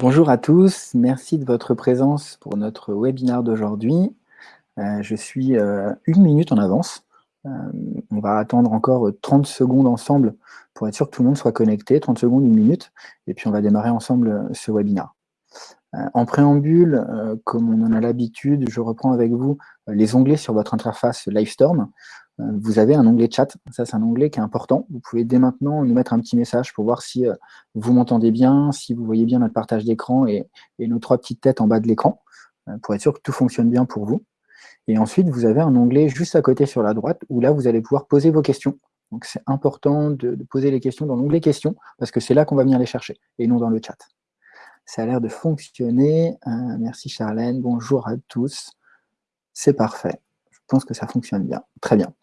Bonjour à tous, merci de votre présence pour notre webinaire d'aujourd'hui. Euh, je suis euh, une minute en avance. Euh, on va attendre encore 30 secondes ensemble pour être sûr que tout le monde soit connecté, 30 secondes, une minute, et puis on va démarrer ensemble ce webinaire. En préambule, comme on en a l'habitude, je reprends avec vous les onglets sur votre interface Livestorm. Euh, vous avez un onglet chat. Ça, c'est un onglet qui est important. Vous pouvez dès maintenant nous mettre un petit message pour voir si euh, vous m'entendez bien, si vous voyez bien notre partage d'écran et, nos trois petites têtes en bas de l'écran, euh, pour être sûr que tout fonctionne bien pour vous. Et ensuite, vous avez un onglet juste à côté sur la droite, où là, vous allez pouvoir poser vos questions. Donc, c'est important de, poser les questions dans l'onglet questions, parce que c'est là qu'on va venir les chercher, et non dans le chat. Ça a l'air de fonctionner. merci Charlène, bonjour à tous. C'est parfait. Je pense que ça fonctionne bien. Très bien.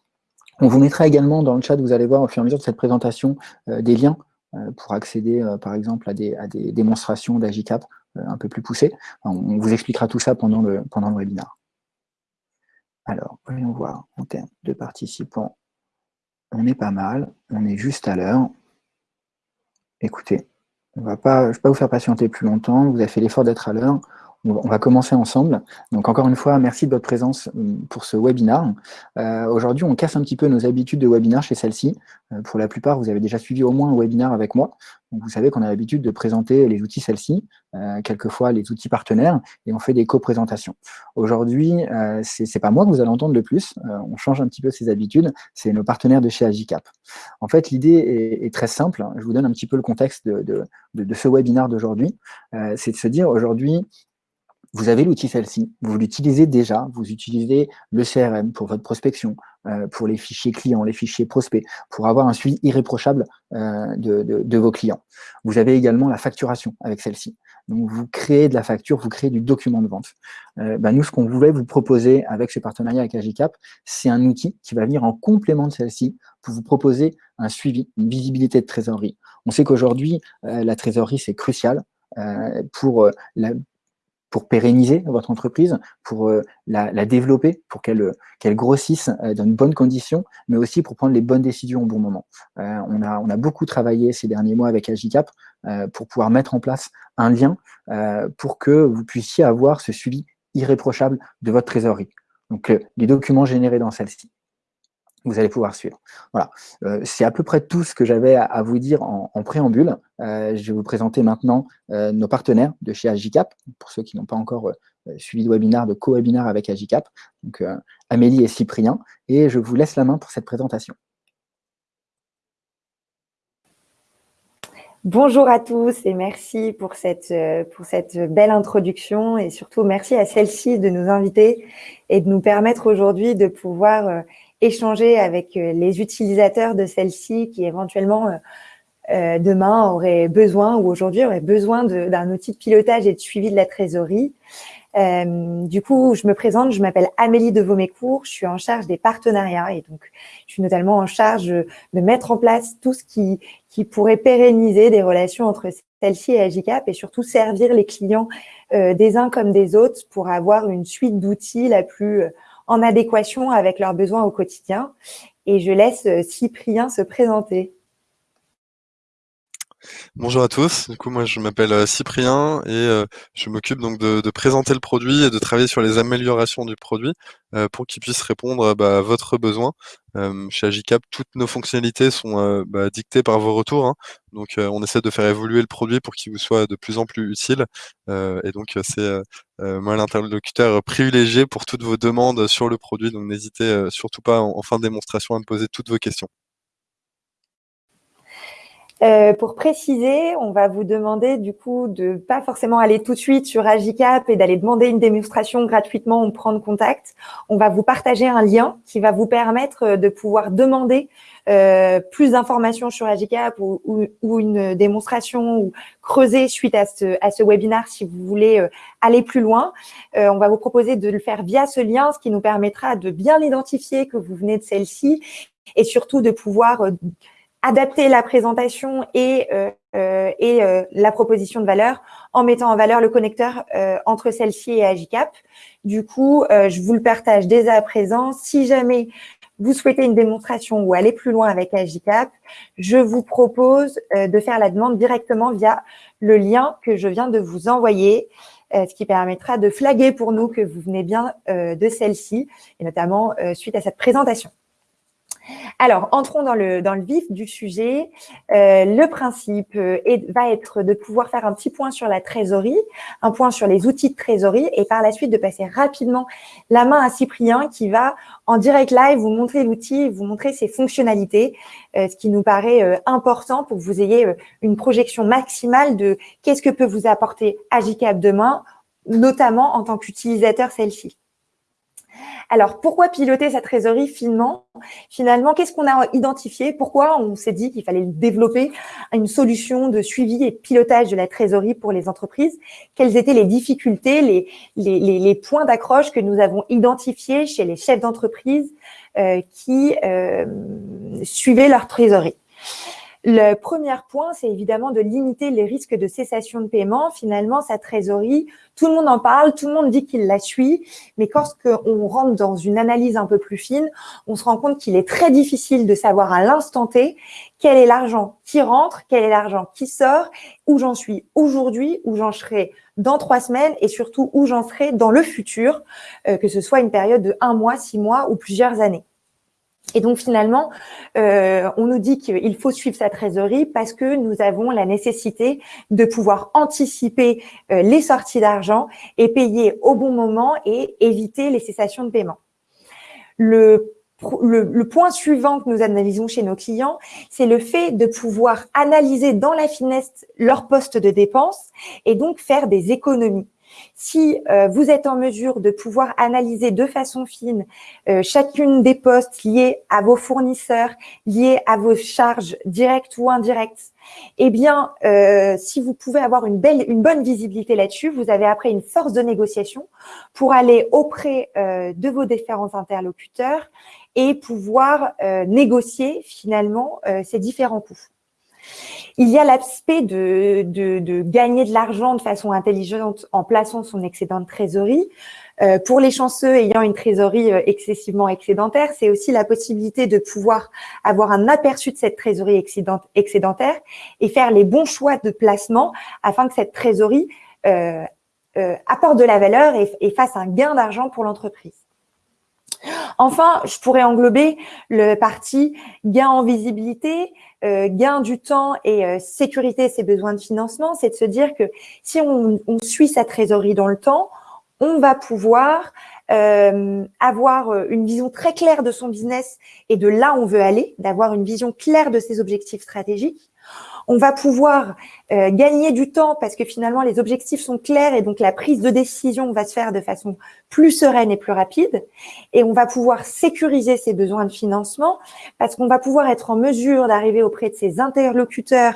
On vous mettra également dans le chat, vous allez voir au fur et à mesure de cette présentation, euh, des liens euh, pour accéder, euh, par exemple, à des, démonstrations d'Agicap un peu plus poussées. on vous expliquera tout ça pendant le, pendant webinaire. Alors, voyons voir en termes de participants. On est pas mal, on est juste à l'heure. Écoutez, on va pas, je ne vais pas vous faire patienter plus longtemps, vous avez fait l'effort d'être à l'heure. On va commencer ensemble. Donc encore une fois, merci de votre présence hum, pour ce webinaire. Euh, aujourd'hui, on casse un petit peu nos habitudes de webinaire chez celle-ci. Euh, pour la plupart, vous avez déjà suivi au moins un webinaire avec moi. Donc vous savez qu'on a l'habitude de présenter les outils celle-ci, euh, quelquefois les outils partenaires, et on fait des co-présentations. Aujourd'hui, ce n'est pas moi que vous allez entendre le plus, on change un petit peu ces habitudes, c'est nos partenaires de chez Agicap. En fait, l'idée est, très simple, je vous donne un petit peu le contexte de, de ce webinaire d'aujourd'hui, c'est de se dire aujourd'hui, vous avez l'outil celle-ci, vous l'utilisez déjà, vous utilisez le CRM pour votre prospection, euh, pour les fichiers clients, les fichiers prospects, pour avoir un suivi irréprochable euh, de, vos clients. Vous avez également la facturation avec celle-ci. Donc, vous créez de la facture, vous créez du document de vente. Euh, bah, nous, ce qu'on voulait vous proposer avec ce partenariat avec Agicap, c'est un outil qui va venir en complément de celle-ci pour vous proposer un suivi, une visibilité de trésorerie. On sait qu'aujourd'hui, la trésorerie, c'est crucial pour la, pour pérenniser votre entreprise, pour euh, la, développer, pour qu'elle euh, grossisse euh, dans de bonnes conditions, mais aussi pour prendre les bonnes décisions au bon moment. on, a, on a beaucoup travaillé ces derniers mois avec Agicap pour pouvoir mettre en place un lien pour que vous puissiez avoir ce suivi irréprochable de votre trésorerie. Donc, les documents générés dans celle-ci vous allez pouvoir suivre. Voilà, euh, c'est à peu près tout ce que j'avais à, vous dire en, préambule. Euh, je vais vous présenter maintenant euh, nos partenaires de chez Agicap, pour ceux qui n'ont pas encore suivi de webinaire, de co-webinaire avec Agicap, donc Amélie et Cyprien, et je vous laisse la main pour cette présentation. Bonjour à tous et merci pour cette, pour cette belle introduction et surtout merci à celle-ci de nous inviter et de nous permettre aujourd'hui de pouvoir échanger avec euh, les utilisateurs de celle-ci qui éventuellement euh, euh, demain auraient besoin ou aujourd'hui auraient besoin d'un outil de pilotage et de suivi de la trésorerie. du coup, je me présente, je m'appelle Amélie de Vaumécourt, je suis en charge des partenariats et donc je suis notamment en charge de mettre en place tout ce qui, qui pourrait pérenniser des relations entre celle-ci et Agicap et surtout servir les clients des uns comme des autres pour avoir une suite d'outils la plus en adéquation avec leurs besoins au quotidien. Et je laisse euh, Cyprien se présenter. Bonjour à tous, du coup moi je m'appelle euh, Cyprien et euh, je m'occupe donc de, présenter le produit et de travailler sur les améliorations du produit pour qu'il puisse répondre bah, à votre besoin. chez Agicap, toutes nos fonctionnalités sont bah, dictées par vos retours, hein. donc on essaie de faire évoluer le produit pour qu'il vous soit de plus en plus utile et donc c'est moi l'interlocuteur privilégié pour toutes vos demandes sur le produit, donc n'hésitez surtout pas en fin de démonstration à me poser toutes vos questions. Euh, pour préciser, on va vous demander du coup de pas forcément aller tout de suite sur Agicap et d'aller demander une démonstration gratuitement ou prendre contact. On va vous partager un lien qui va vous permettre euh, de pouvoir demander euh, plus d'informations sur Agicap ou, ou, une démonstration ou creuser suite à ce, à ce webinaire si vous voulez euh, aller plus loin. on va vous proposer de le faire via ce lien, ce qui nous permettra de bien identifier que vous venez de celle-ci et surtout de pouvoir adapter la présentation et, euh, euh, euh, la proposition de valeur en mettant en valeur le connecteur entre celle-ci et Agicap. Du coup, je vous le partage dès à présent. Si jamais vous souhaitez une démonstration ou aller plus loin avec Agicap, je vous propose de faire la demande directement via le lien que je viens de vous envoyer, ce qui permettra de flaguer pour nous que vous venez bien de celle-ci, et notamment suite à cette présentation. Alors, entrons dans le, vif du sujet. Euh, le principe euh, va être de pouvoir faire un petit point sur la trésorerie, un point sur les outils de trésorerie et par la suite de passer rapidement la main à Cyprien qui va en direct live vous montrer l'outil, vous montrer ses fonctionnalités, euh, ce qui nous paraît important pour que vous ayez une projection maximale de qu'est-ce que peut vous apporter Agicap demain, notamment en tant qu'utilisateur celle-ci. Alors, pourquoi piloter sa trésorerie finement? Finalement, qu'est-ce qu'on a identifié? Pourquoi on s'est dit qu'il fallait développer une solution de suivi et pilotage de la trésorerie pour les entreprises? Quelles étaient les difficultés, les, les, points d'accroche que nous avons identifiés chez les chefs d'entreprise euh, qui euh, suivaient leur trésorerie? Le premier point, c'est évidemment de limiter les risques de cessation de paiement. Finalement, sa trésorerie, tout le monde en parle, tout le monde dit qu'il la suit, mais quand on rentre dans une analyse un peu plus fine, on se rend compte qu'il est très difficile de savoir à l'instant T quel est l'argent qui rentre, quel est l'argent qui sort, où j'en suis aujourd'hui, où j'en serai dans trois semaines et surtout où j'en serai dans le futur, euh, que ce soit une période de un mois, six mois ou plusieurs années. Et donc finalement, euh, on nous dit qu'il faut suivre sa trésorerie parce que nous avons la nécessité de pouvoir anticiper euh, les sorties d'argent et payer au bon moment et éviter les cessations de paiement. Le, le, point suivant que nous analysons chez nos clients, c'est le fait de pouvoir analyser dans la finesse leur poste de dépense et donc faire des économies. Si euh, vous êtes en mesure de pouvoir analyser de façon fine euh, chacune des postes liés à vos fournisseurs, liés à vos charges directes ou indirectes, eh bien, euh, si vous pouvez avoir une, belle, une bonne visibilité là-dessus, vous avez après une force de négociation pour aller auprès de vos différents interlocuteurs et pouvoir négocier finalement ces différents coûts. Il y a l'aspect de, gagner de l'argent de façon intelligente en plaçant son excédent de trésorerie. Euh, pour les chanceux ayant une trésorerie euh, excessivement excédentaire, c'est aussi la possibilité de pouvoir avoir un aperçu de cette trésorerie excédentaire et faire les bons choix de placement afin que cette trésorerie euh, apporte de la valeur et fasse un gain d'argent pour l'entreprise. Enfin, je pourrais englober le parti gain en visibilité, euh, gain du temps et euh, sécurité ses besoins de financement. C'est de se dire que si on, suit sa trésorerie dans le temps, on va pouvoir euh, avoir une vision très claire de son business et de là où on veut aller, d'avoir une vision claire de ses objectifs stratégiques. On va pouvoir euh, gagner du temps parce que finalement, les objectifs sont clairs et donc la prise de décision va se faire de façon plus sereine et plus rapide. Et on va pouvoir sécuriser ses besoins de financement parce qu'on va pouvoir être en mesure d'arriver auprès de ses interlocuteurs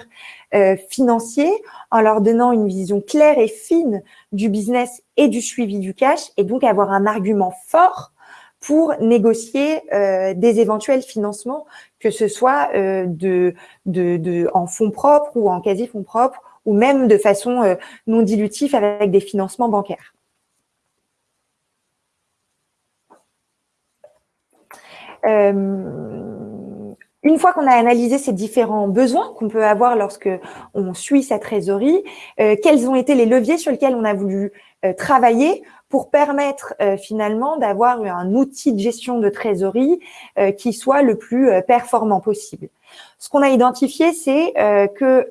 euh, financiers en leur donnant une vision claire et fine du business et du suivi du cash et donc avoir un argument fort pour négocier euh, des éventuels financements, que ce soit euh, en fonds propres ou en quasi-fonds propres, ou même de façon euh, non dilutive avec des financements bancaires. une fois qu'on a analysé ces différents besoins qu'on peut avoir lorsque on suit sa trésorerie, quels ont été les leviers sur lesquels on a voulu travailler pour permettre euh, finalement d'avoir un outil de gestion de trésorerie euh, qui soit le plus euh, performant possible. Ce qu'on a identifié, c'est que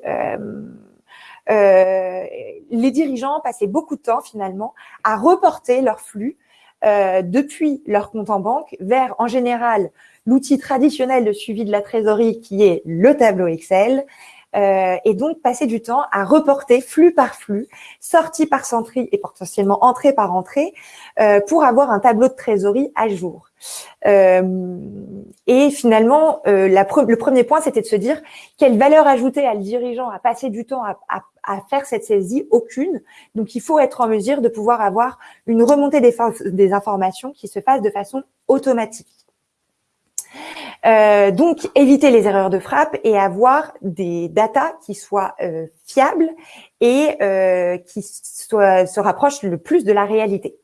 les dirigeants passaient beaucoup de temps finalement à reporter leur flux depuis leur compte en banque vers, en général, l'outil traditionnel de suivi de la trésorerie qui est le tableau Excel, euh, et donc passer du temps à reporter flux par flux, sortie par sortie et potentiellement entrée par entrée, euh, pour avoir un tableau de trésorerie à jour. Euh, et finalement, euh, le premier point, c'était de se dire quelle valeur ajoutée à le dirigeant à passer du temps à, faire cette saisie? Aucune. Donc, il faut être en mesure de pouvoir avoir une remontée des, des informations qui se fasse de façon automatique. Euh, donc, éviter les erreurs de frappe et avoir des datas qui soient euh, fiables et euh, qui soient, se rapprochent le plus de la réalité.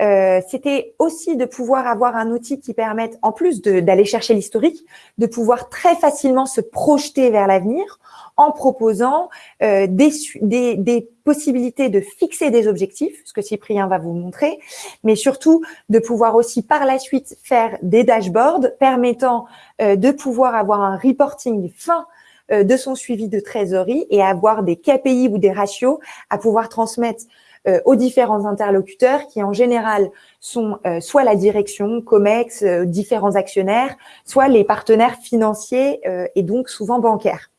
Euh, c'était aussi de pouvoir avoir un outil qui permette, en plus d'aller chercher l'historique, de pouvoir très facilement se projeter vers l'avenir en proposant euh, des, des, des, possibilités de fixer des objectifs, ce que Cyprien va vous montrer, mais surtout de pouvoir aussi par la suite faire des dashboards permettant euh, de pouvoir avoir un reporting fin euh, de son suivi de trésorerie et avoir des KPI ou des ratios à pouvoir transmettre euh, aux différents interlocuteurs qui en général sont euh, soit la direction, COMEX, différents actionnaires, soit les partenaires financiers et donc souvent bancaires.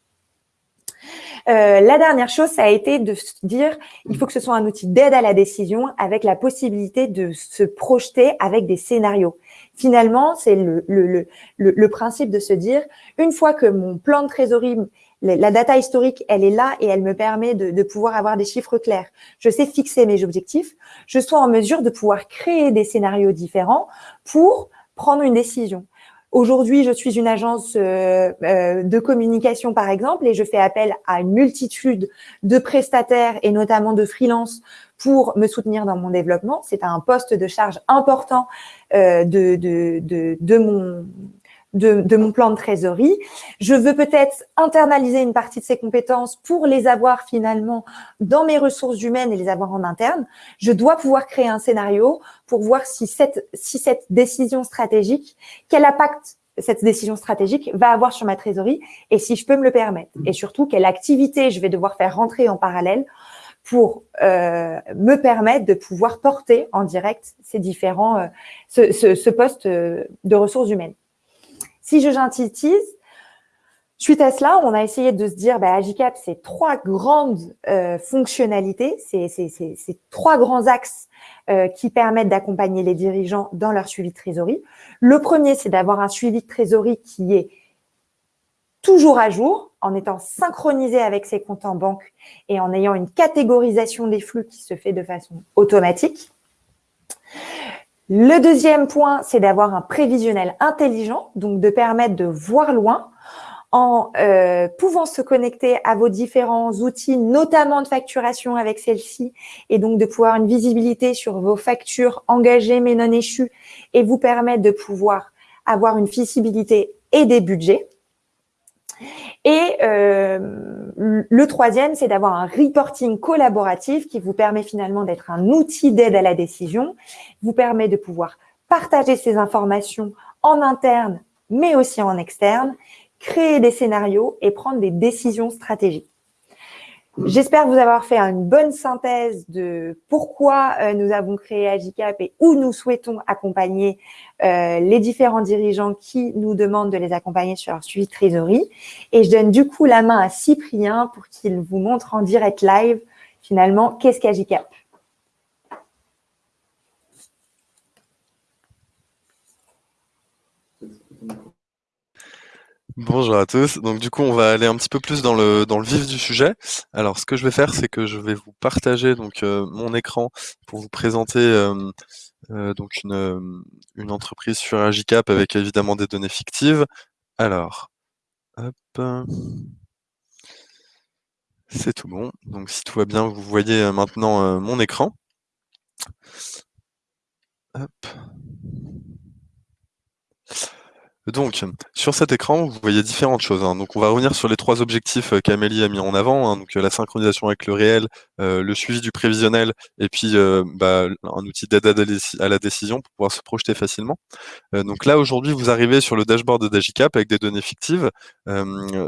Euh, la dernière chose, ça a été de dire, il faut que ce soit un outil d'aide à la décision avec la possibilité de se projeter avec des scénarios. Finalement, c'est le, le, principe de se dire, une fois que mon plan de trésorerie, la data historique, elle est là et elle me permet de, pouvoir avoir des chiffres clairs. Je sais fixer mes objectifs. Je sois en mesure de pouvoir créer des scénarios différents pour prendre une décision. Aujourd'hui, je suis une agence euh, euh, de communication, par exemple, et je fais appel à une multitude de prestataires et notamment de freelance pour me soutenir dans mon développement. C'est un poste de charge important euh, de, de, de, mon, de, mon plan de trésorerie. Je veux peut-être internaliser une partie de ces compétences pour les avoir finalement dans mes ressources humaines et les avoir en interne. Je dois pouvoir créer un scénario pour voir si cette, si cette décision stratégique, quel impact cette décision stratégique va avoir sur ma trésorerie et si je peux me le permettre. Et surtout, quelle activité je vais devoir faire rentrer en parallèle pour euh, me permettre de pouvoir porter en direct ces différents, euh, ce, ce, ce poste euh, de ressources humaines. Si je synthétise, suite à cela, on a essayé de se dire, bah, Agicap, c'est trois grandes euh, fonctionnalités, c'est trois grands axes euh, qui permettent d'accompagner les dirigeants dans leur suivi de trésorerie. Le premier, c'est d'avoir un suivi de trésorerie qui est toujours à jour, en étant synchronisé avec ses comptes en banque et en ayant une catégorisation des flux qui se fait de façon automatique. Le deuxième point, c'est d'avoir un prévisionnel intelligent, donc de permettre de voir loin en euh, pouvant se connecter à vos différents outils, notamment de facturation avec celle-ci, et donc de pouvoir une visibilité sur vos factures engagées mais non échues, et vous permettre de pouvoir avoir une visibilité et des budgets. Et euh, le troisième, c'est d'avoir un reporting collaboratif qui vous permet finalement d'être un outil d'aide à la décision, vous permet de pouvoir partager ces informations en interne, mais aussi en externe, créer des scénarios et prendre des décisions stratégiques. J'espère vous avoir fait une bonne synthèse de pourquoi euh, nous avons créé Agicap et où nous souhaitons accompagner euh, les différents dirigeants qui nous demandent de les accompagner sur leur suivi de trésorerie. Et je donne du coup la main à Cyprien pour qu'il vous montre en direct live finalement qu'est-ce qu'Agicap? Bonjour à tous. Donc du coup, on va aller un petit peu plus dans le dans le vif du sujet. Alors, ce que je vais faire, c'est que je vais vous partager donc euh, mon écran pour vous présenter euh, euh, donc une une entreprise sur Agicap avec évidemment des données fictives. Alors, hop. C'est tout bon. Donc si tout va bien, vous voyez maintenant mon écran. Hop. Donc, sur cet écran, vous voyez différentes choses. Hein. Donc, on va revenir sur les trois objectifs euh, qu'Amélie a mis en avant. Hein. Donc, euh, la synchronisation avec le réel, euh, le suivi du prévisionnel, et puis bah, un outil d'aide à la décision pour pouvoir se projeter facilement. donc là, aujourd'hui, vous arrivez sur le dashboard d'Agicap avec des données fictives.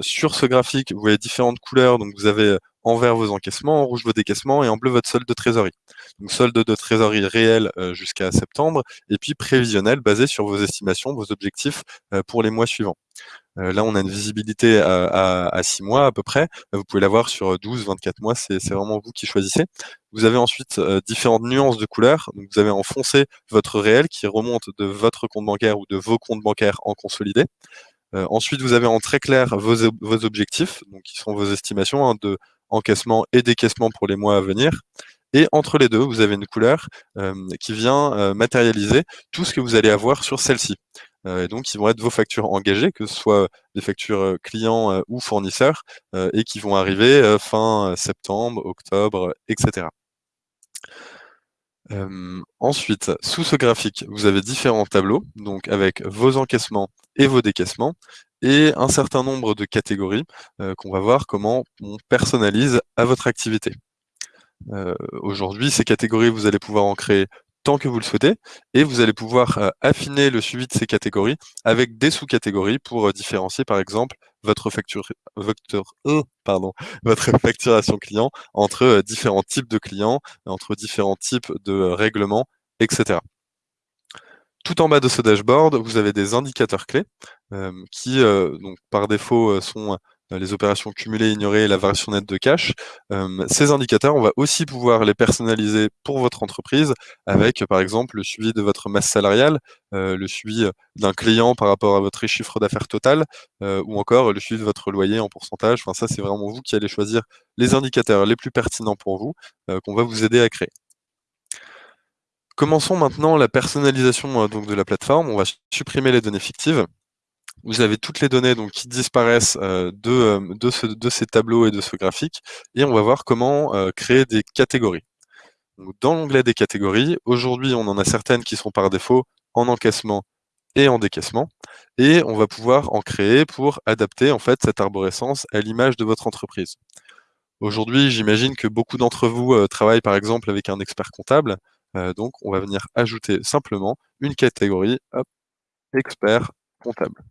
sur ce graphique, vous voyez différentes couleurs. Donc, vous avez en vert vos encaissements, en rouge vos décaissements et en bleu votre solde de trésorerie. Donc solde de trésorerie réel euh, jusqu'à septembre et puis prévisionnel basé sur vos estimations, vos objectifs euh, pour les mois suivants. Euh, là, on a une visibilité à, à, 6 mois à peu près. Vous pouvez l'avoir sur 12, 24 mois, c'est vraiment vous qui choisissez. Vous avez ensuite différentes nuances de couleurs. Vous avez en foncé votre réel qui remonte de votre compte bancaire ou de vos comptes bancaires en consolidé. ensuite, vous avez en très clair vos, vos objectifs, donc qui sont vos estimations hein, de encaissement et décaissement pour les mois à venir. Et entre les deux, vous avez une couleur euh, qui vient euh, matérialiser tout ce que vous allez avoir sur celle-ci. Euh, et donc, ils vont être vos factures engagées, que ce soit des factures clients ou fournisseurs, et qui vont arriver fin septembre, octobre, etc. ensuite, sous ce graphique, vous avez différents tableaux, donc avec vos encaissements et vos décaissements, et un certain nombre de catégories qu'on va voir comment on personnalise à votre activité. Aujourd'hui, ces catégories, vous allez pouvoir en créer tant que vous le souhaitez, et vous allez pouvoir affiner le suivi de ces catégories avec des sous-catégories pour différencier, par exemple, votre, votre facturation client entre différents types de clients, entre différents types de règlements, etc. Tout en bas de ce dashboard, vous avez des indicateurs clés qui, donc, par défaut, sont les opérations cumulées, ignorées et la variation nette de cash. ces indicateurs, on va aussi pouvoir les personnaliser pour votre entreprise avec, par exemple, le suivi de votre masse salariale, le suivi d'un client par rapport à votre chiffre d'affaires total, ou encore le suivi de votre loyer en pourcentage. Enfin, ça, c'est vraiment vous qui allez choisir les indicateurs les plus pertinents pour vous, qu'on va vous aider à créer. Commençons maintenant la personnalisation donc, de la plateforme. On va supprimer les données fictives vous avez toutes les données donc, qui disparaissent euh, de, euh, de, ce, de, ces tableaux et de ce graphique, et on va voir comment euh, créer des catégories. Dans l'onglet des catégories, aujourd'hui, on en a certaines qui sont par défaut en encaissement et en décaissement, et on va pouvoir en créer pour adapter en fait cette arborescence à l'image de votre entreprise. Aujourd'hui, j'imagine que beaucoup d'entre vous travaillent par exemple avec un expert comptable, donc on va venir ajouter simplement une catégorie, expert comptable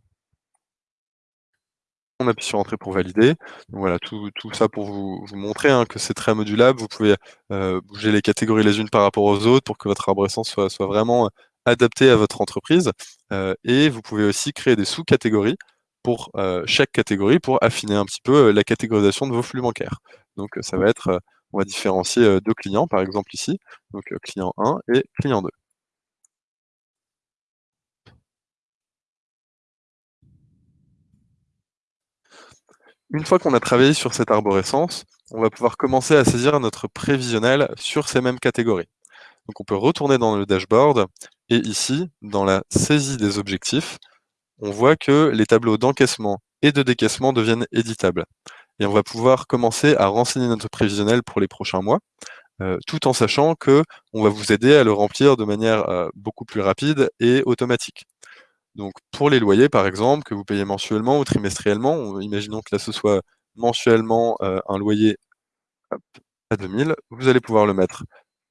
on appuie sur Entrée pour valider. Voilà, tout, ça pour vous, montrer hein, que c'est très modulable. Vous pouvez euh, bouger les catégories les unes par rapport aux autres pour que votre arborescence soit, vraiment euh, adaptée à votre entreprise. Euh, et vous pouvez aussi créer des sous-catégories pour chaque catégorie pour affiner un petit peu la catégorisation de vos flux bancaires. Donc ça va être, on va différencier deux clients, par exemple ici, donc client 1 et client 2. Une fois qu'on a travaillé sur cette arborescence, on va pouvoir commencer à saisir notre prévisionnel sur ces mêmes catégories. Donc on peut retourner dans le dashboard et ici, dans la saisie des objectifs, on voit que les tableaux d'encaissement et de décaissement deviennent éditables. Et on va pouvoir commencer à renseigner notre prévisionnel pour les prochains mois, euh, tout en sachant que on va vous aider à le remplir de manière euh, beaucoup plus rapide et automatique. Donc pour les loyers, par exemple, que vous payez mensuellement ou trimestriellement, imaginons que là ce soit mensuellement euh, un loyer à 2000, vous allez pouvoir le mettre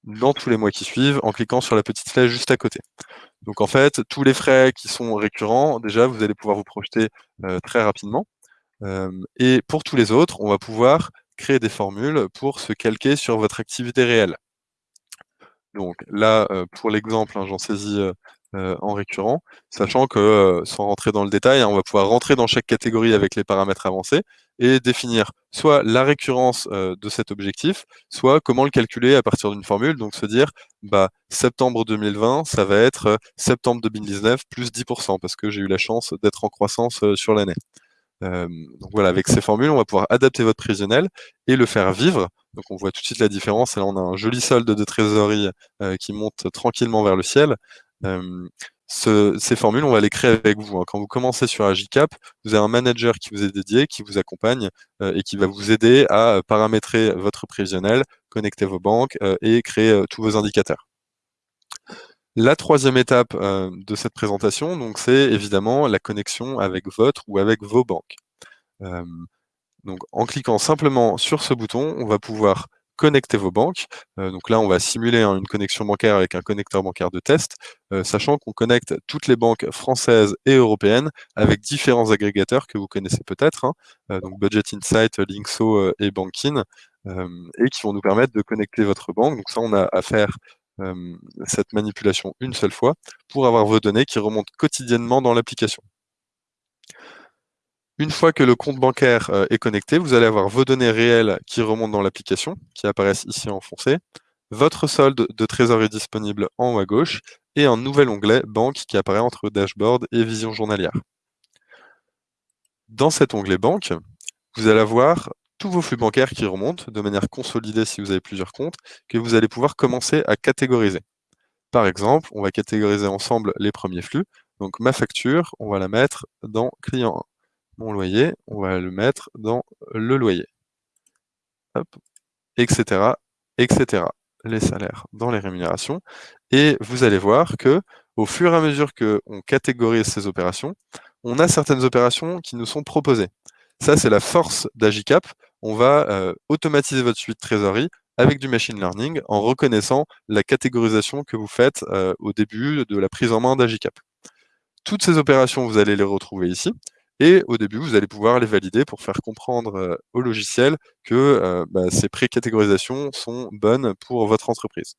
dans tous les mois qui suivent en cliquant sur la petite flèche juste à côté. Donc en fait, tous les frais qui sont récurrents, déjà, vous allez pouvoir vous projeter très rapidement. Et pour tous les autres, on va pouvoir créer des formules pour se calquer sur votre activité réelle. Donc là, pour l'exemple, hein, j'en saisis en récurrent, sachant que, sans rentrer dans le détail, hein, on va pouvoir rentrer dans chaque catégorie avec les paramètres avancés et définir soit la récurrence de cet objectif, soit comment le calculer à partir d'une formule, donc se dire bah, septembre 2020, ça va être septembre 2019 plus 10%, parce que j'ai eu la chance d'être en croissance sur l'année. Donc voilà, avec ces formules, on va pouvoir adapter votre prévisionnel et le faire vivre. Donc on voit tout de suite la différence. Là, on a un joli solde de trésorerie qui monte tranquillement vers le ciel ces formules, on va les créer avec vous. Hein. Quand vous commencez sur Agicap, vous avez un manager qui vous est dédié, qui vous accompagne et qui va vous aider à paramétrer votre prévisionnel, connecter vos banques et créer tous vos indicateurs. La troisième étape de cette présentation, c'est évidemment la connexion avec votre ou avec vos banques. donc, en cliquant simplement sur ce bouton, on va pouvoir connecter vos banques. Euh, donc là, on va simuler hein, une connexion bancaire avec un connecteur bancaire de test, euh, sachant qu'on connecte toutes les banques françaises et européennes avec différents agrégateurs que vous connaissez peut-être, hein. euh, donc Budget Insight, Linkso et Bankin, et qui vont nous permettre de connecter votre banque. Donc ça, on a à faire cette manipulation une seule fois pour avoir vos données qui remontent quotidiennement dans l'application. Une fois que le compte bancaire euh, est connecté, vous allez avoir vos données réelles qui remontent dans l'application, qui apparaissent ici en foncé, votre solde de trésorerie disponible en haut à gauche, et un nouvel onglet Banque qui apparaît entre Dashboard et Vision journalière. Dans cet onglet Banque, vous allez avoir tous vos flux bancaires qui remontent de manière consolidée si vous avez plusieurs comptes, que vous allez pouvoir commencer à catégoriser. Par exemple, on va catégoriser ensemble les premiers flux. Donc ma facture, on va la mettre dans client 1 mon loyer, on va le mettre dans le loyer. Etc., etc. les salaires dans les rémunérations, et vous allez voir que au fur et à mesure qu'on catégorise ces opérations, on a certaines opérations qui nous sont proposées. Ça, c'est la force d'Agicap. On va euh, automatiser votre suite trésorerie avec du machine learning en reconnaissant la catégorisation que vous faites euh, au début de la prise en main d'Agicap. Toutes ces opérations, vous allez les retrouver ici. Et au début, vous allez pouvoir les valider pour faire comprendre euh, au logiciel que bah, ces pré-catégorisations sont bonnes pour votre entreprise.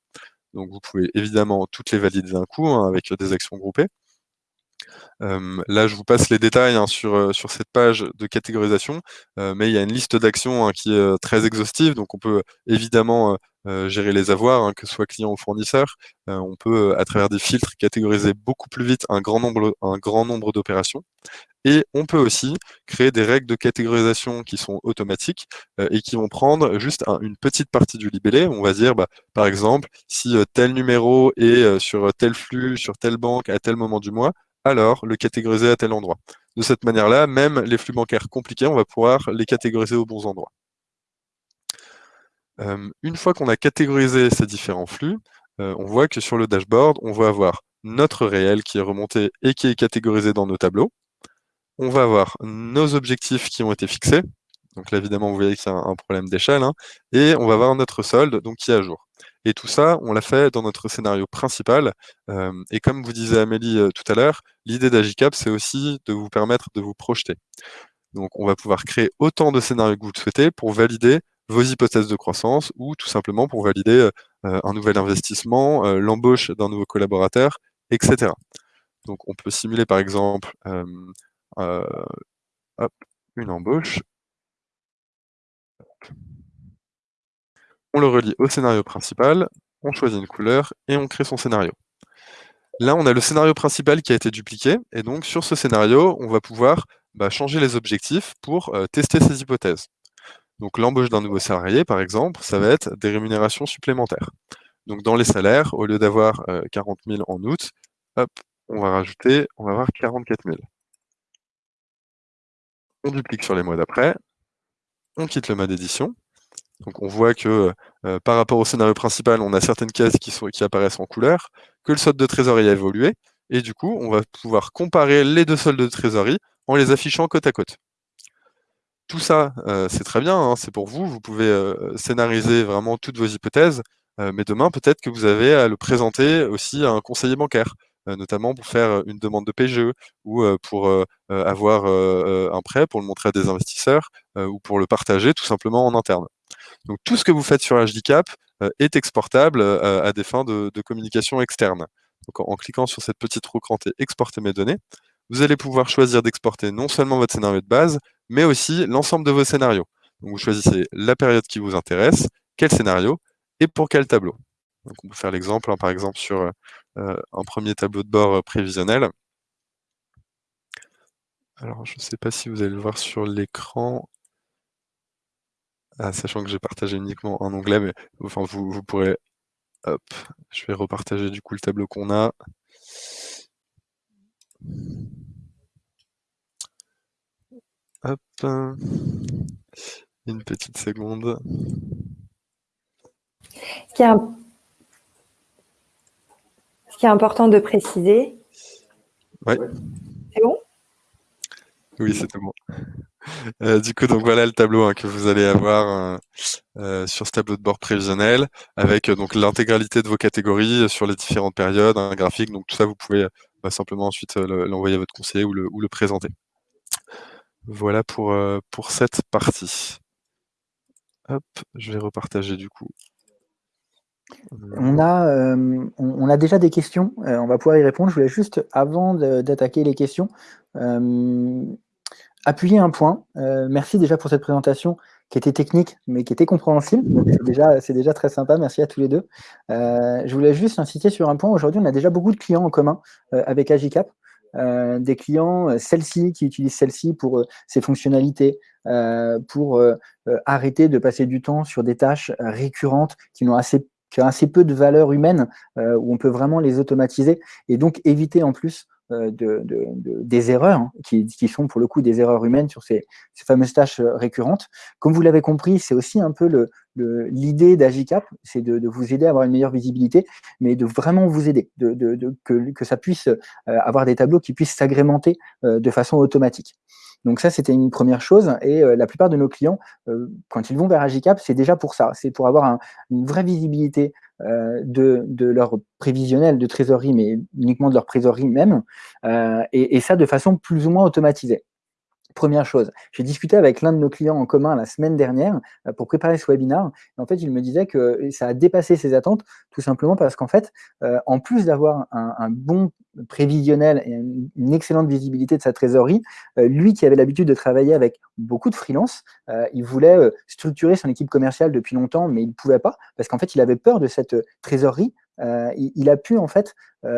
Donc vous pouvez évidemment toutes les valider d'un coup hein, avec des actions groupées. Là, je vous passe les détails hein, sur, sur cette page de catégorisation, mais il y a une liste d'actions hein, qui est très exhaustive, donc on peut évidemment gérer les avoirs, que ce soit client ou fournisseur. on peut, à travers des filtres, catégoriser beaucoup plus vite un grand nombre, nombre d'opérations. Et on peut aussi créer des règles de catégorisation qui sont automatiques et qui vont prendre juste une petite partie du libellé. On va dire, bah, par exemple, si tel numéro est sur tel flux, sur telle banque, à tel moment du mois, alors le catégoriser à tel endroit. De cette manière-là, même les flux bancaires compliqués, on va pouvoir les catégoriser aux bons endroits. une fois qu'on a catégorisé ces différents flux, on voit que sur le dashboard, on va avoir notre réel qui est remonté et qui est catégorisé dans nos tableaux on va avoir nos objectifs qui ont été fixés. Donc là, évidemment, vous voyez que c'est un, problème d'échelle. Hein. et on va avoir notre solde donc, qui est à jour. Et tout ça, on l'a fait dans notre scénario principal. Euh, et comme vous disait Amélie euh, tout à l'heure, l'idée d'Agicap, c'est aussi de vous permettre de vous projeter. Donc on va pouvoir créer autant de scénarios que vous le souhaitez pour valider vos hypothèses de croissance ou tout simplement pour valider euh, un nouvel investissement, l'embauche d'un nouveau collaborateur, etc. Donc on peut simuler par exemple une embauche. On le relie au scénario principal, on choisit une couleur et on crée son scénario. Là, on a le scénario principal qui a été dupliqué, et donc sur ce scénario, on va pouvoir bah, changer les objectifs pour euh, tester ces hypothèses. Donc l'embauche d'un nouveau salarié, par exemple, ça va être des rémunérations supplémentaires. Donc dans les salaires, au lieu d'avoir 40 euh, 000 en août, on va rajouter, on va avoir 44 000 on duplique sur les mois d'après, on quitte le mode édition. Donc on voit que euh, par rapport au scénario principal, on a certaines cases qui, apparaissent en couleur, que le solde de trésorerie a évolué, et du coup, on va pouvoir comparer les deux soldes de trésorerie en les affichant côte à côte. Tout ça, euh, c'est très bien, hein, c'est pour vous, vous pouvez euh, scénariser vraiment toutes vos hypothèses, mais demain, peut-être que vous avez à le présenter aussi à un conseiller bancaire. Notamment pour faire une demande de PGE ou pour avoir un prêt, pour le montrer à des investisseurs ou pour le partager tout simplement en interne. Tout ce que vous faites sur HDCap est exportable à des fins de, communication externe. En, cliquant sur cette petite roue crantée « Exporter mes données », vous allez pouvoir choisir d'exporter non seulement votre scénario de base, mais aussi l'ensemble de vos scénarios. Vous choisissez la période qui vous intéresse, quel scénario et pour quel tableau. Donc on peut faire l'exemple, hein, par exemple, sur euh, un premier tableau de bord euh, prévisionnel. Alors, je ne sais pas si vous allez le voir sur l'écran, ah, sachant que j'ai partagé uniquement un onglet, mais enfin, vous, vous pourrez... Hop, je vais repartager du coup le tableau qu'on a. Hop, une petite seconde. Ce qui est qui est important de préciser. Oui. C'est bon? Oui, c'est bon. Euh, du coup, donc voilà le tableau hein, que vous allez avoir euh, euh, sur ce tableau de bord prévisionnel, avec donc l'intégralité de vos catégories sur les différentes périodes, un graphique. Donc tout ça, vous pouvez bah, simplement ensuite l'envoyer à votre conseiller ou le, présenter. Voilà pour, pour cette partie. Hop, je vais repartager du coup on a, on, a déjà des questions, on va pouvoir y répondre. Je voulais juste, avant d'attaquer les questions, appuyer un point. merci déjà pour cette présentation qui était technique, mais qui était compréhensible. C'est déjà, très sympa, merci à tous les deux. je voulais juste insister sur un point. Aujourd'hui, on a déjà beaucoup de clients en commun avec Agicap. des clients, celle-ci, qui utilisent celle-ci pour ses fonctionnalités, pour arrêter de passer du temps sur des tâches récurrentes qui n'ont assez qui a assez peu de valeur humaine, euh, où on peut vraiment les automatiser, et donc éviter en plus de, des erreurs, hein, qui, sont pour le coup des erreurs humaines sur ces, fameuses tâches récurrentes. Comme vous l'avez compris, c'est aussi un peu l'idée d'Agicap, c'est de, vous aider à avoir une meilleure visibilité, mais de vraiment vous aider, de, que, que, ça puisse avoir des tableaux qui puissent s'agrémenter de façon automatique. Donc ça, c'était une première chose. Et euh, la plupart de nos clients, euh, quand ils vont vers Agicap, c'est déjà pour ça. C'est pour avoir une vraie visibilité euh, de, leur prévisionnel de trésorerie, mais uniquement de leur trésorerie même, et, ça de façon plus ou moins automatisée. Première chose, j'ai discuté avec l'un de nos clients en commun la semaine dernière euh, pour préparer ce webinaire. en fait, il me disait que ça a dépassé ses attentes, tout simplement parce qu'en fait, euh, en plus d'avoir un, bon prévisionnel et une, excellente visibilité de sa trésorerie, euh, lui qui avait l'habitude de travailler avec beaucoup de freelance, il voulait structurer son équipe commerciale depuis longtemps, mais il ne pouvait pas parce qu'en fait, il avait peur de cette trésorerie. il, a pu en fait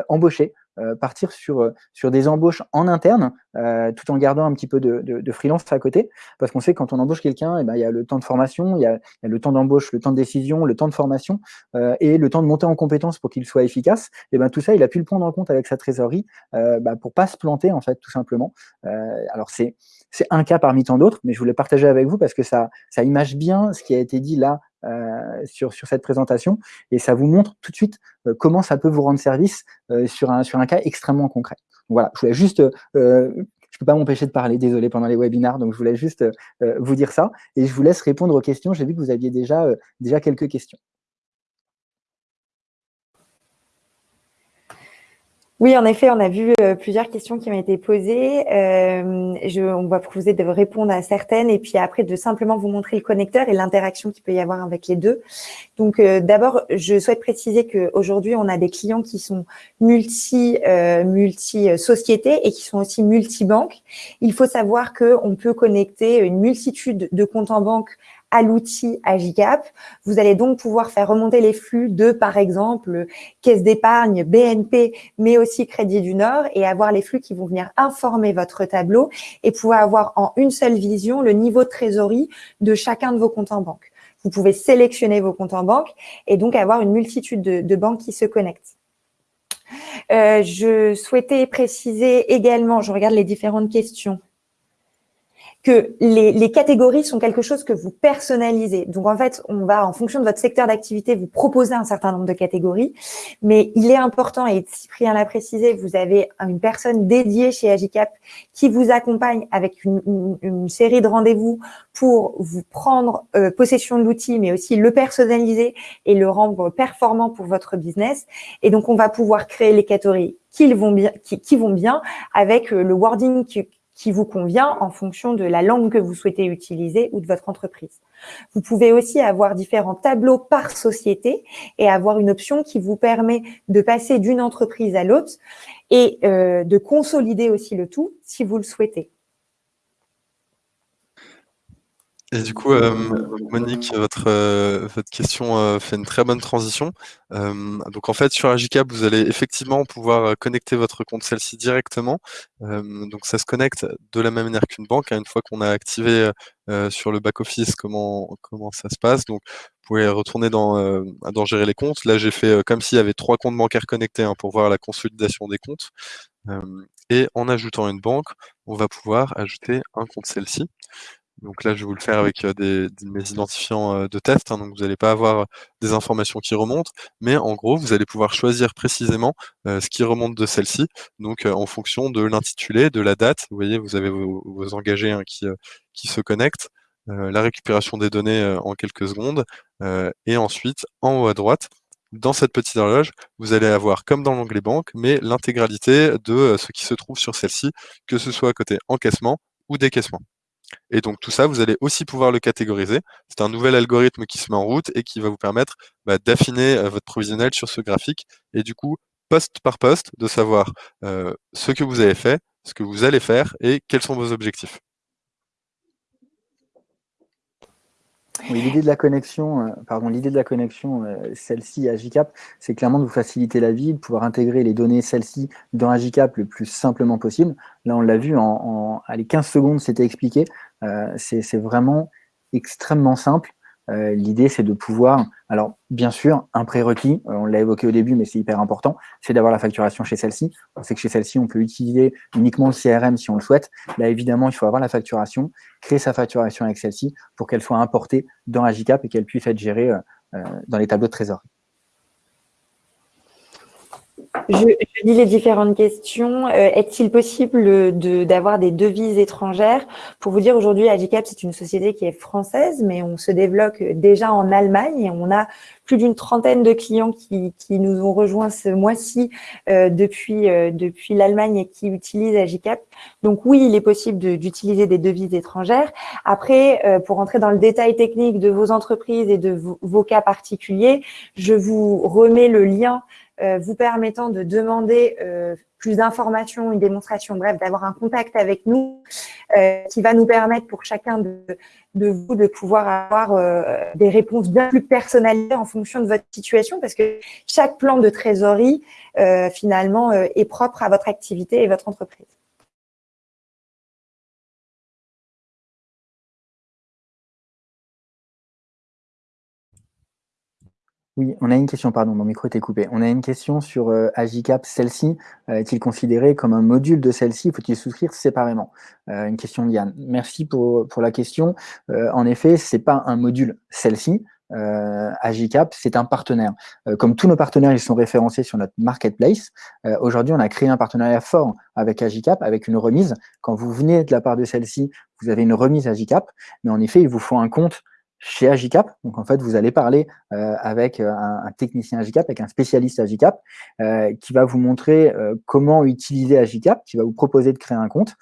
embaucher euh, partir sur, euh, sur des embauches en interne, euh, tout en gardant un petit peu de, de, freelance à côté, parce qu'on sait que quand on embauche quelqu'un, eh ben, il y a le temps de formation, il y a, le temps d'embauche, le temps de décision, le temps de formation et le temps de monter en compétence pour qu'il soit efficace. Et ben tout ça, il a pu le prendre en compte avec sa trésorerie bah, pour pas se planter en fait, tout simplement. alors c'est un cas parmi tant d'autres, mais je voulais partager avec vous parce que ça, ça image bien ce qui a été dit là euh, sur, sur cette présentation et ça vous montre tout de suite euh, comment ça peut vous rendre service euh, sur, un, sur un cas extrêmement concret. Voilà, je voulais juste, je peux pas m'empêcher de parler, désolé, pendant les webinars, donc je voulais juste vous dire ça et je vous laisse répondre aux questions. J'ai vu que vous aviez déjà, déjà quelques questions. Oui, en effet, on a vu euh, plusieurs questions qui ont été posées. Euh, je, on va proposer de répondre à certaines et puis après de simplement vous montrer le connecteur et l'interaction qu'il peut y avoir avec les deux. Donc, euh, d'abord, je souhaite préciser qu'aujourd'hui, on a des clients qui sont multi, multi sociétés et qui sont aussi multi-banques. Il faut savoir qu'on peut connecter une multitude de comptes en banque à l'outil Agicap. Vous allez donc pouvoir faire remonter les flux de, par exemple, Caisse d'épargne, BNP, mais aussi Crédit du Nord et avoir les flux qui vont venir informer votre tableau et pouvoir avoir en une seule vision le niveau de trésorerie de chacun de vos comptes en banque. Vous pouvez sélectionner vos comptes en banque et donc avoir une multitude de, banques qui se connectent. Euh, je souhaitais préciser également, je regarde les différentes questions que les, les, catégories sont quelque chose que vous personnalisez. Donc, en fait, on va, en fonction de votre secteur d'activité, vous proposer un certain nombre de catégories. Mais il est important, et Cyprien l'a précisé, vous avez une personne dédiée chez Agicap qui vous accompagne avec une, une, série de rendez-vous pour vous prendre euh, possession de l'outil, mais aussi le personnaliser et le rendre performant pour votre business. Et donc, on va pouvoir créer les catégories qui vont bien, qui, qui vont bien avec euh, le wording qui, qui vous convient en fonction de la langue que vous souhaitez utiliser ou de votre entreprise. Vous pouvez aussi avoir différents tableaux par société et avoir une option qui vous permet de passer d'une entreprise à l'autre et euh, de consolider aussi le tout si vous le souhaitez. Et du coup, euh, Monique, votre, euh, votre question euh, fait une très bonne transition. donc en fait, sur Agicap, vous allez effectivement pouvoir connecter votre compte celle-ci directement. donc ça se connecte de la même manière qu'une banque, hein, une fois qu'on a activé sur le back-office comment, comment ça se passe. Donc vous pouvez retourner dans, dans gérer les comptes. Là, j'ai fait comme s'il y avait trois comptes bancaires connectés hein, pour voir la consolidation des comptes. et en ajoutant une banque, on va pouvoir ajouter un compte celle-ci. Donc là, je vais vous le faire avec des, mes identifiants de test. Hein, donc vous n'allez pas avoir des informations qui remontent, mais en gros, vous allez pouvoir choisir précisément ce qui remonte de celle-ci. Donc en fonction de l'intitulé, de la date. Vous voyez, vous avez vos, engagés hein, qui, qui se connectent. la récupération des données en quelques secondes. et ensuite, en haut à droite, dans cette petite horloge, vous allez avoir, comme dans l'onglet banque, mais l'intégralité de ce qui se trouve sur celle-ci, que ce soit côté encaissement ou décaissement. Et donc tout ça, vous allez aussi pouvoir le catégoriser. C'est un nouvel algorithme qui se met en route et qui va vous permettre bah, d'affiner euh, votre provisionnel sur ce graphique et du coup, poste par poste, de savoir euh, ce que vous avez fait, ce que vous allez faire et quels sont vos objectifs. L'idée de la connexion, euh, pardon, l'idée de la connexion, celle-ci à Agicap, c'est clairement de vous faciliter la vie, de pouvoir intégrer les données celles-ci dans Agicap le plus simplement possible. Là, on l'a vu en, en allez, 15 secondes, c'était expliqué. Euh, c'est vraiment extrêmement simple. L'idée, c'est de pouvoir, alors bien sûr, un prérequis, on l'a évoqué au début, mais c'est hyper important, c'est d'avoir la facturation chez celle-ci. On sait que chez celle-ci, on peut utiliser uniquement le CRM si on le souhaite. Là, évidemment, il faut avoir la facturation, créer sa facturation avec celle-ci pour qu'elle soit importée dans Agicap et qu'elle puisse être gérée dans les tableaux de trésorerie. Je, lis les différentes questions. Euh, est-il possible d'avoir des devises étrangères? Pour vous dire, aujourd'hui, Agicap, c'est une société qui est française, mais on se développe déjà en Allemagne et on a plus d'une trentaine de clients qui, nous ont rejoints ce mois-ci euh, depuis, euh, depuis l'Allemagne et qui utilisent Agicap. Donc oui, il est possible d'utiliser des devises étrangères. Après, pour entrer dans le détail technique de vos entreprises et de vos cas particuliers, je vous remets le lien euh, vous permettant de demander euh, plus d'informations, une démonstration, bref, d'avoir un contact avec nous euh, qui va nous permettre pour chacun de, vous de pouvoir avoir des réponses bien plus personnalisées en fonction de votre situation parce que chaque plan de trésorerie, finalement, est propre à votre activité et votre entreprise. Oui, on a une question, pardon, mon micro était coupé. On a une question sur euh, Agicap, celle-ci. Euh, est-il considéré comme un module de celle-ci Faut-il souscrire séparément? Euh, Une question de Yann. Merci pour, pour la question. en effet, c'est pas un module celle-ci. Agicap, c'est un partenaire. comme tous nos partenaires, ils sont référencés sur notre marketplace. Aujourd'hui, on a créé un partenariat fort avec Agicap, avec une remise. Quand vous venez de la part de celle-ci, vous avez une remise Agicap, mais en effet, il vous faut un compte chez Agicap. Donc, en fait, vous allez parler euh, avec euh, un, technicien Agicap, avec un spécialiste Agicap, euh, qui va vous montrer comment utiliser Agicap, qui va vous proposer de créer un compte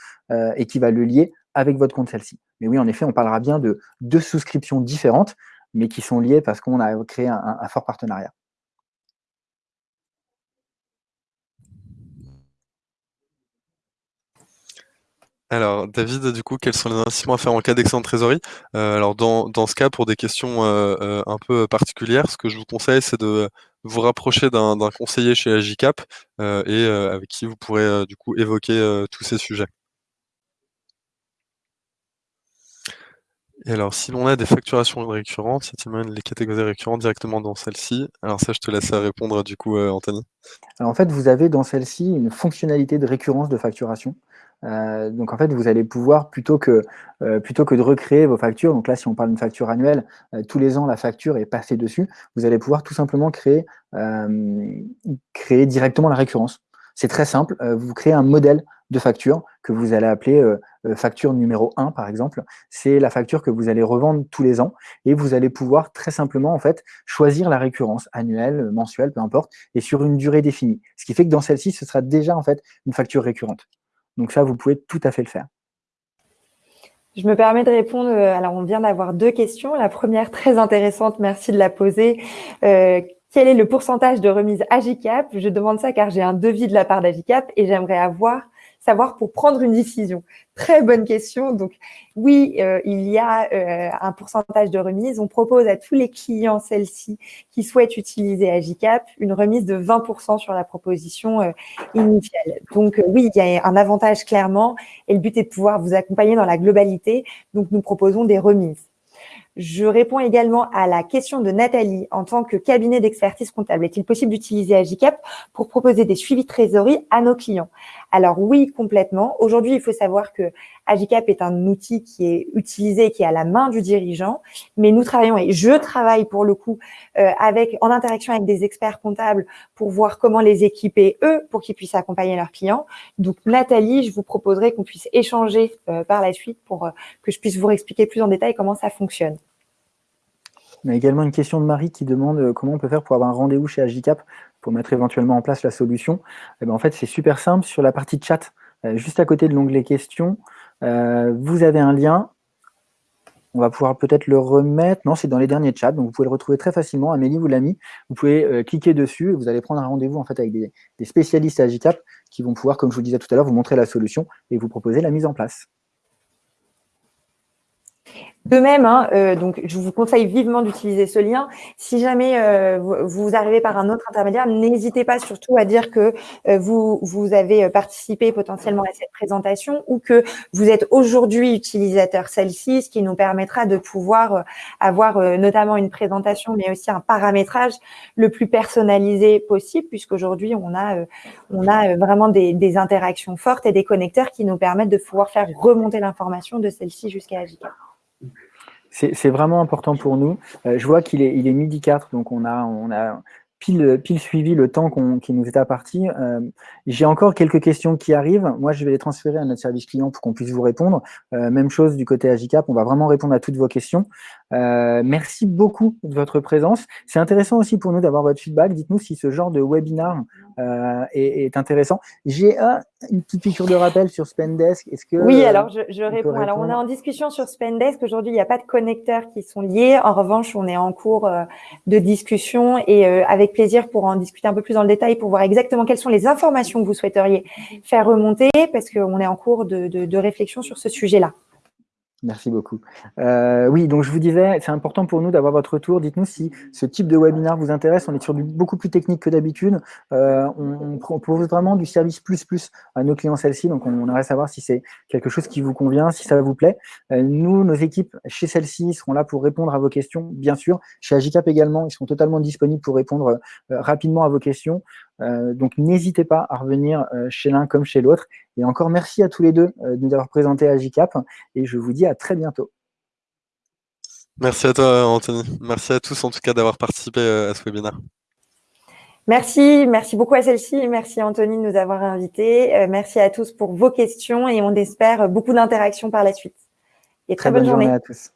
et qui va le lier avec votre compte celle-ci. Mais oui, en effet, on parlera bien de deux souscriptions différentes, mais qui sont liées parce qu'on a créé un fort partenariat. Alors, David, du coup, quels sont les investissements à faire en cas d'excédent de trésorerie? Euh, Alors, dans, ce cas, pour des questions euh, euh, un peu particulières, ce que je vous conseille, c'est de vous rapprocher d'un conseiller chez Agicap et avec qui vous pourrez du coup évoquer tous ces sujets. Et alors, si l'on a des facturations récurrentes, y a-t-il les catégoriser récurrentes directement dans celle-ci? Alors ça, je te laisse répondre du coup, Anthony. Alors en fait, vous avez dans celle-ci une fonctionnalité de récurrence de facturation. Euh, donc en fait, vous allez pouvoir, plutôt que, euh, plutôt que de recréer vos factures, donc là si on parle d'une facture annuelle, euh, tous les ans la facture est passée dessus, vous allez pouvoir tout simplement créer, créer directement la récurrence. C'est très simple, vous créez un modèle de facture que vous allez appeler facture numéro 1 par exemple. C'est la facture que vous allez revendre tous les ans et vous allez pouvoir très simplement en fait choisir la récurrence annuelle, mensuelle, peu importe, et sur une durée définie. Ce qui fait que dans celle-ci, ce sera déjà en fait une facture récurrente. Donc ça, vous pouvez tout à fait le faire. Je me permets de répondre. Euh, alors, on vient d'avoir deux questions. La première, très intéressante, merci de la poser. Euh, quel est le pourcentage de remise Agicap Je demande ça car j'ai un devis de la part d'Agicap et j'aimerais avoir savoir pour prendre une décision Très bonne question. Donc, oui, euh, il y a euh, un pourcentage de remise. On propose à tous les clients, celle-ci, qui souhaitent utiliser Agicap, une remise de 20% sur la proposition euh, initiale. Donc, oui, il y a un avantage clairement et le but est de pouvoir vous accompagner dans la globalité. Donc, nous proposons des remises. Je réponds également à la question de Nathalie. En tant que cabinet d'expertise comptable, est-il possible d'utiliser Agicap pour proposer des suivis de trésorerie à nos clients? Alors oui, complètement. Aujourd'hui, il faut savoir que Agicap est un outil qui est utilisé, qui est à la main du dirigeant, mais nous travaillons et je travaille pour le coup euh, avec en interaction avec des experts comptables pour voir comment les équiper eux pour qu'ils puissent accompagner leurs clients. Donc Nathalie, je vous proposerai qu'on puisse échanger euh, par la suite pour euh, que je puisse vous expliquer plus en détail comment ça fonctionne. On a également une question de Marie qui demande comment on peut faire pour avoir un rendez-vous chez Agicap pour mettre éventuellement en place la solution. Eh ben, en fait, c'est super simple. Sur la partie chat, euh, juste à côté de l'onglet questions, euh, vous avez un lien. On va pouvoir peut-être le remettre. Non, c'est dans les derniers chats, donc vous pouvez le retrouver très facilement. Amélie vous l'a mis. Vous pouvez cliquer dessus et vous allez prendre un rendez-vous en fait avec des, spécialistes Agicap qui vont pouvoir, comme je vous disais tout à l'heure, vous montrer la solution et vous proposer la mise en place. De même, hein, euh, donc je vous conseille vivement d'utiliser ce lien. Si jamais euh, vous, arrivez par un autre intermédiaire, n'hésitez pas surtout à dire que euh, vous, vous avez participé potentiellement à cette présentation ou que vous êtes aujourd'hui utilisateur celle-ci, ce qui nous permettra de pouvoir avoir notamment une présentation, mais aussi un paramétrage le plus personnalisé possible, puisqu'aujourd'hui on a, on a vraiment des, des, interactions fortes et des connecteurs qui nous permettent de pouvoir faire remonter l'information de celle-ci jusqu'à Agicap. C'est vraiment important pour nous. Euh, je vois qu'il est, il est midi 4, donc on a, on a pile, pile suivi le temps qui nous est imparti. Euh, J'ai encore quelques questions qui arrivent. Moi, je vais les transférer à notre service client pour qu'on puisse vous répondre. Euh, même chose du côté Agicap, on va vraiment répondre à toutes vos questions. Euh, merci beaucoup de votre présence. C'est intéressant aussi pour nous d'avoir votre feedback. Dites-nous si ce genre de webinar euh, est, est, intéressant. J'ai une petite piqûre de rappel sur Spendesk. Est-ce que oui, alors je, je réponds. Alors on est en discussion sur Spendesk. Aujourd'hui, il n'y a pas de connecteurs qui sont liés. En revanche, on est en cours euh, de discussion et euh, avec plaisir pour en discuter un peu plus dans le détail pour voir exactement quelles sont les informations que vous souhaiteriez faire remonter parce qu'on est en cours de, de, de réflexion sur ce sujet-là. Merci beaucoup. Euh, oui, donc je vous disais, c'est important pour nous d'avoir votre retour. Dites-nous si ce type de webinaire vous intéresse. On est sur du beaucoup plus technique que d'habitude. Euh, on, propose vraiment du service plus plus à nos clients celle-ci. Donc on, aimerait savoir si c'est quelque chose qui vous convient, si ça vous plaît. Euh, nous, nos équipes chez celle-ci seront là pour répondre à vos questions, bien sûr. Chez Agicap également, ils seront totalement disponibles pour répondre euh, rapidement à vos questions. Euh, donc n'hésitez pas à revenir euh, chez l'un comme chez l'autre. Et encore merci à tous les deux euh, de nous avoir présenté Agicap et je vous dis à très bientôt. Merci à toi Anthony. Merci à tous en tout cas d'avoir participé à ce webinaire. Merci, merci beaucoup à celle-ci. Merci Anthony de nous avoir invités. merci à tous pour vos questions et on espère beaucoup d'interactions par la suite. Et très, bonne, journée à tous.